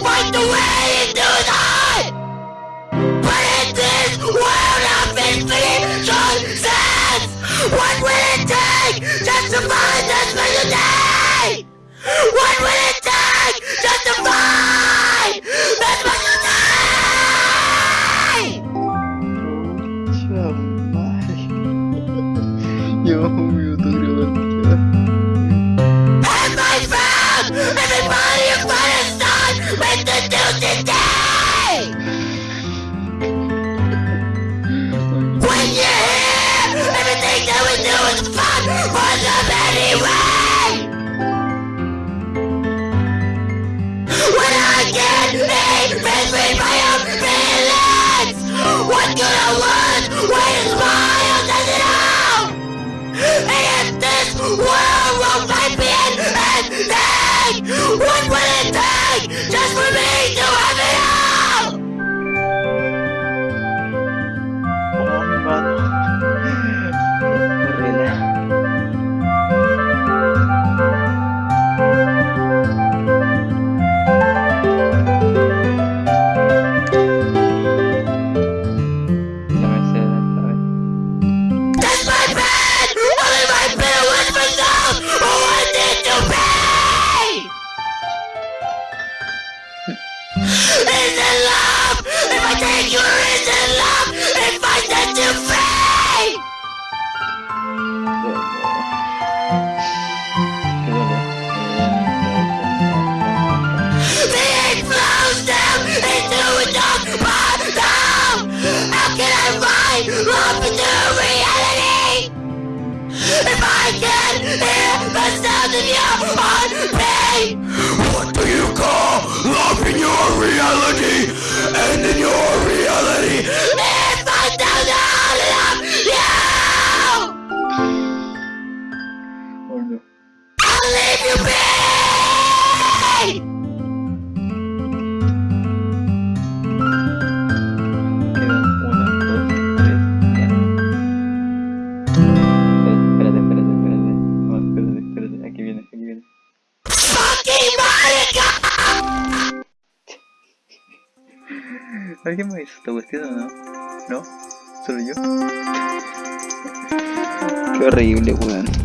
Right the way! Make me, bend is in love! If I take you is in love, If I set you free! Being flows down into a dark bottom! How can I find love into reality? If I can hear the sound of your heartbeat! your reality! ¿Alguien me hizo esta cuestión o no? ¿No? ¿Solo yo? Qué horrible, weón.